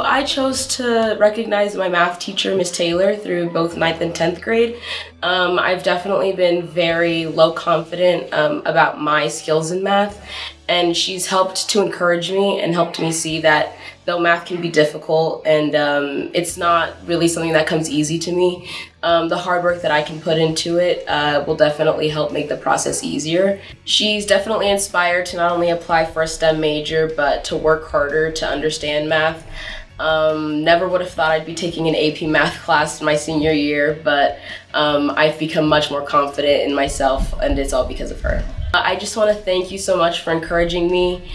I chose to recognize my math teacher, Miss Taylor, through both 9th and 10th grade. Um, I've definitely been very low confident um, about my skills in math, and she's helped to encourage me and helped me see that though math can be difficult and um, it's not really something that comes easy to me, um, the hard work that I can put into it uh, will definitely help make the process easier. She's definitely inspired to not only apply for a STEM major, but to work harder to understand math. Um, never would have thought I'd be taking an AP math class my senior year, but um, I've become much more confident in myself, and it's all because of her. Uh, I just want to thank you so much for encouraging me